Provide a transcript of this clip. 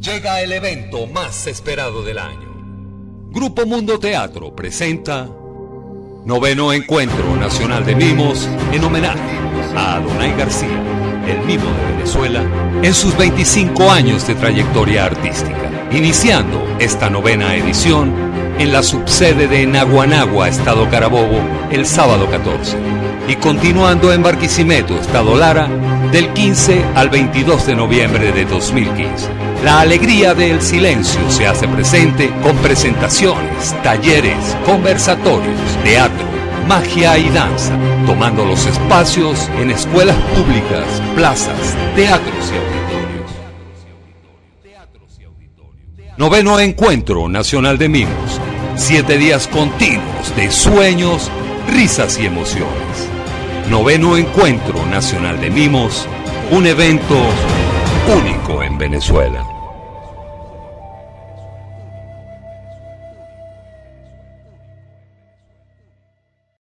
Llega el evento más esperado del año. Grupo Mundo Teatro presenta Noveno Encuentro Nacional de Mimos en homenaje a Adonai García, el mimo de Venezuela, en sus 25 años de trayectoria artística, iniciando esta novena edición en la subsede de Naguanagua, Estado Carabobo, el sábado 14, y continuando en Barquisimeto, Estado Lara, del 15 al 22 de noviembre de 2015. La alegría del silencio se hace presente con presentaciones, talleres, conversatorios, teatro, magia y danza, tomando los espacios en escuelas públicas, plazas, teatros y auditorios. Noveno Encuentro Nacional de Mimos. Siete días continuos de sueños, risas y emociones. Noveno Encuentro Nacional de Mimos. Un evento único en Venezuela.